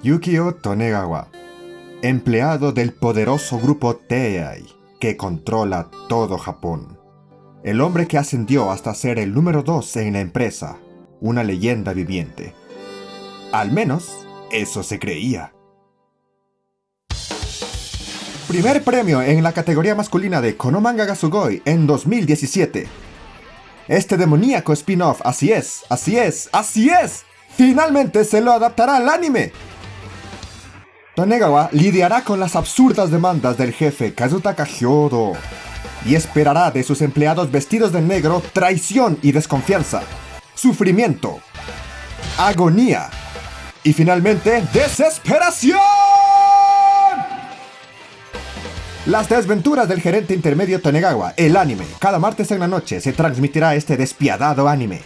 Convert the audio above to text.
Yukio Tonegawa, empleado del poderoso grupo Tei, que controla todo Japón. El hombre que ascendió hasta ser el número 2 en la empresa, una leyenda viviente. Al menos, eso se creía. Primer premio en la categoría masculina de Konomanga Gasugoi en 2017. Este demoníaco spin-off, así es, así es, así es, finalmente se lo adaptará al anime. Tonegawa lidiará con las absurdas demandas del jefe Kazutaka Hyodo y esperará de sus empleados vestidos de negro traición y desconfianza, sufrimiento, agonía y finalmente desesperación. Las desventuras del gerente intermedio Tonegawa, el anime. Cada martes en la noche se transmitirá este despiadado anime.